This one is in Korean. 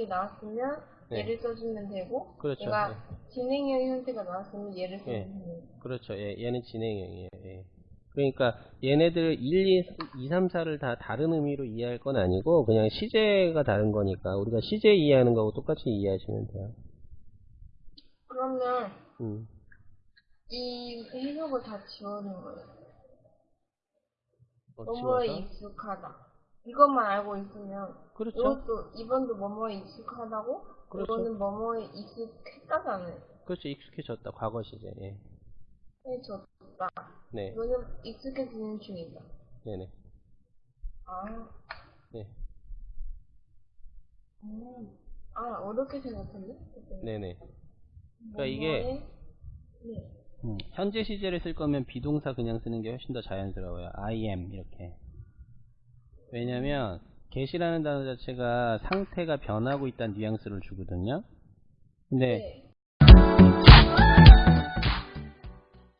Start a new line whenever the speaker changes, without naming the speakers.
형식이 나왔으면
네.
얘를 써주면 되고
그렇죠.
얘가 진행형 형태가 나왔으면 얘를
예.
써주면 돼요.
그렇죠. 예, 얘는 진행형이에요. 예. 그러니까 얘네들 1, 2, 2, 3, 4를 다 다른 의미로 이해할 건 아니고 그냥 시제가 다른 거니까 우리가 시제 이해하는 거하고 똑같이 이해하시면 돼요.
그러면
음.
이 해석을 다 지워는 거예요.
어,
뭐뭐에
지워서?
익숙하다. 이것만 알고 있으면
그렇죠.
이것도 이번도 뭐뭐에 익숙하다고
그렇죠.
이거는 뭐뭐에 익숙했다잖아요.
그렇죠. 익숙해졌다. 과거 시제. 예.
해줬다.
네.
이거는 익숙해지는 중이다.
네네.
아,
네.
음. 아 어렵게 생각했네.
네네. 그러니까 이게
네.
음, 현재 시제를 쓸 거면 비동사 그냥 쓰는 게 훨씬 더 자연스러워요. I am 이렇게. 왜냐면 get이라는 단어 자체가 상태가 변하고 있다는 뉘앙스를 주거든요. 근데
네.